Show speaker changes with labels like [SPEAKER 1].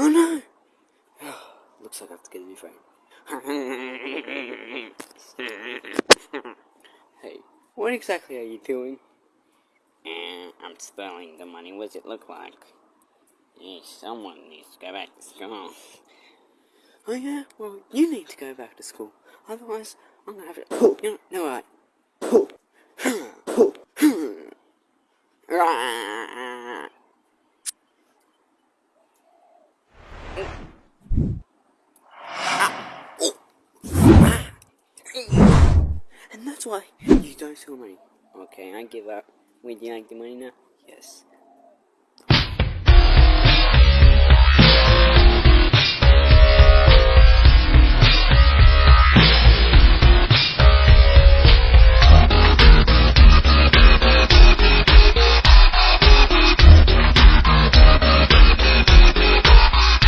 [SPEAKER 1] Oh no! Looks like I have to get a new phone. hey, what exactly are you doing?
[SPEAKER 2] Uh, I'm spelling the money. What does it look like? Yeah, someone needs to go back to school.
[SPEAKER 1] Oh yeah? Well, you need to go back to school. Otherwise, I'm gonna have to... You know, no, right. And that's why you don't steal money.
[SPEAKER 2] Okay, I give up. Would you like the money now?
[SPEAKER 1] Yes.